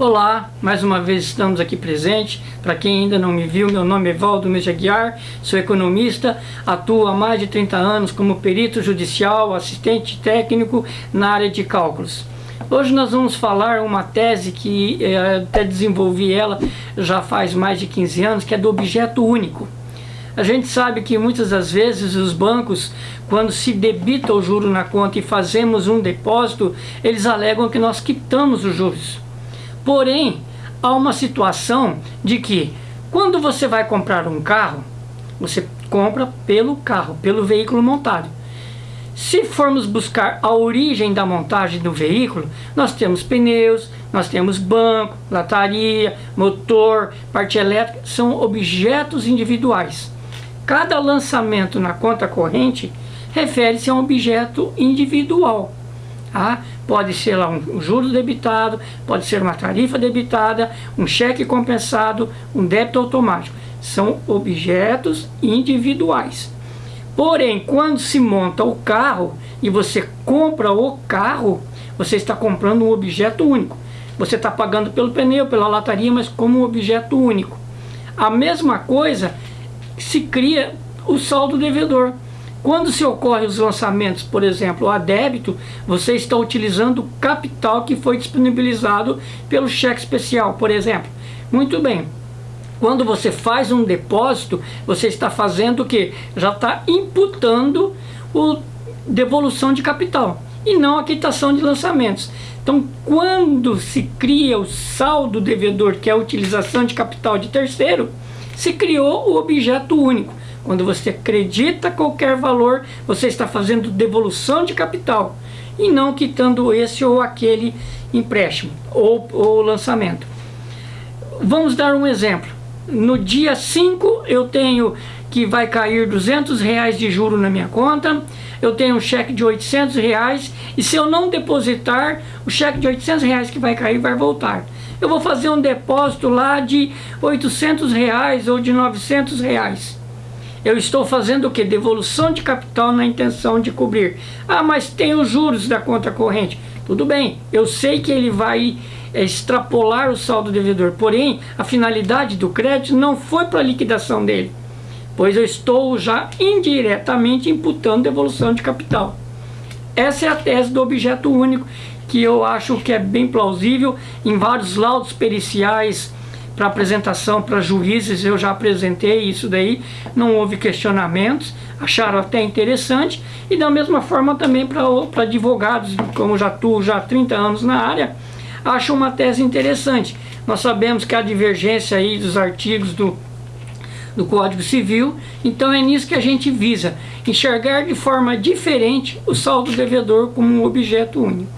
Olá, mais uma vez estamos aqui presentes. Para quem ainda não me viu, meu nome é Valdo Meja Guiar, sou economista, atuo há mais de 30 anos como perito judicial, assistente técnico na área de cálculos. Hoje nós vamos falar uma tese que é, até desenvolvi ela já faz mais de 15 anos, que é do objeto único. A gente sabe que muitas das vezes os bancos, quando se debita o juro na conta e fazemos um depósito, eles alegam que nós quitamos os juros. Porém, há uma situação de que quando você vai comprar um carro, você compra pelo carro, pelo veículo montado. Se formos buscar a origem da montagem do veículo, nós temos pneus, nós temos banco, lataria, motor, parte elétrica, são objetos individuais. Cada lançamento na conta corrente refere-se a um objeto individual. Tá? Pode ser lá um juro debitado, pode ser uma tarifa debitada, um cheque compensado, um débito automático. São objetos individuais. Porém, quando se monta o carro e você compra o carro, você está comprando um objeto único. Você está pagando pelo pneu, pela lataria, mas como um objeto único. A mesma coisa se cria o saldo devedor. Quando se ocorre os lançamentos, por exemplo, a débito, você está utilizando o capital que foi disponibilizado pelo cheque especial, por exemplo. Muito bem. Quando você faz um depósito, você está fazendo o que? Já está imputando o devolução de capital e não a quitação de lançamentos. Então, quando se cria o saldo devedor, que é a utilização de capital de terceiro, se criou o objeto único. Quando você acredita qualquer valor, você está fazendo devolução de capital e não quitando esse ou aquele empréstimo ou, ou lançamento. Vamos dar um exemplo. No dia 5 eu tenho que vai cair 200 reais de juro na minha conta, eu tenho um cheque de 800 reais e se eu não depositar, o cheque de 800 reais que vai cair vai voltar. Eu vou fazer um depósito lá de 800 reais ou de 900 reais eu estou fazendo o que? Devolução de capital na intenção de cobrir. Ah, mas tem os juros da conta corrente. Tudo bem, eu sei que ele vai é, extrapolar o saldo devedor, porém a finalidade do crédito não foi para a liquidação dele, pois eu estou já indiretamente imputando devolução de capital. Essa é a tese do objeto único, que eu acho que é bem plausível em vários laudos periciais, para apresentação para juízes, eu já apresentei isso daí, não houve questionamentos, acharam até interessante, e da mesma forma também para advogados, como já atuo já há 30 anos na área, acham uma tese interessante. Nós sabemos que há divergência aí dos artigos do, do Código Civil, então é nisso que a gente visa, enxergar de forma diferente o saldo devedor como um objeto único.